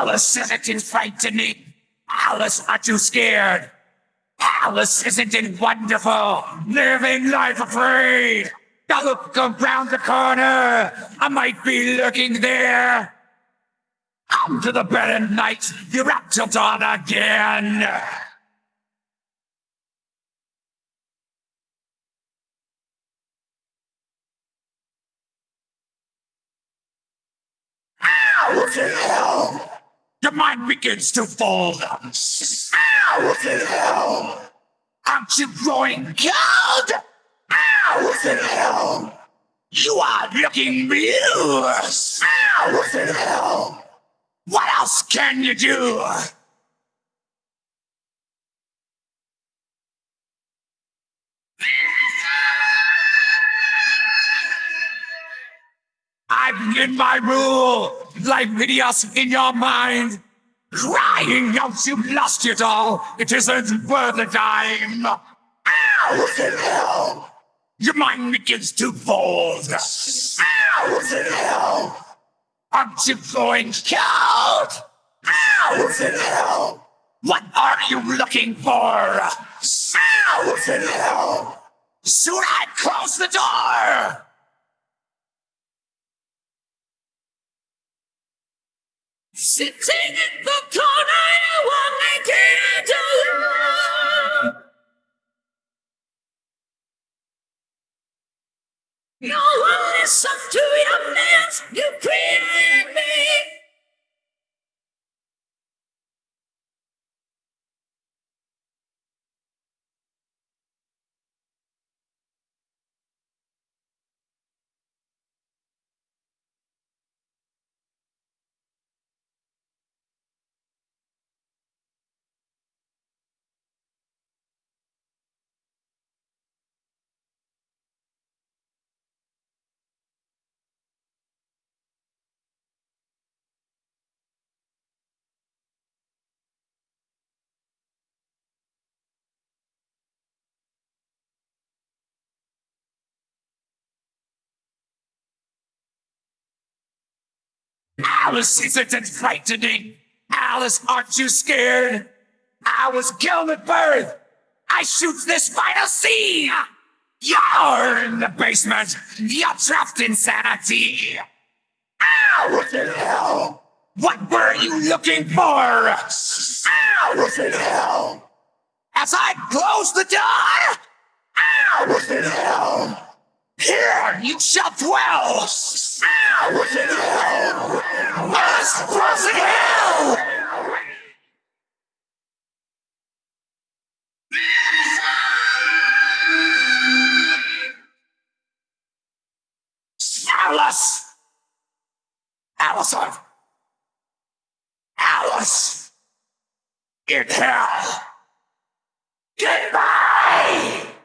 Alice isn't frightening? Alice, aren't you scared? Alice, isn't it wonderful? Living life afraid. Now look around the corner. I might be lurking there. Come to the bed at night. You're up till dawn again. What the hell? Mind begins to fold. Ow, the hell? Aren't you growing cold? Ow, the hell? You are looking blue. Ow, the hell? What else can you do? In my rule, like videos in your mind. Crying out you've lost it all, it isn't worth a dime. The hell? Your mind begins to fold. The hell? Aren't you going cold? The hell? What are you looking for? The hell? Should I close the door? Sitting in the corner, you want me to do. No one listen to your mess, you create Alice isn't frightening. Alice, aren't you scared? I was killed at birth. I shoot this final scene. You're in the basement. You're trapped in sanity. Ow, what the hell? What were you looking for? Ow, what the hell? As I close the door? Ow, what the hell? Here you shall dwell! Ow, the hell? Earth's frozen hell! Alice! Alison! Alice! In hell! Goodbye!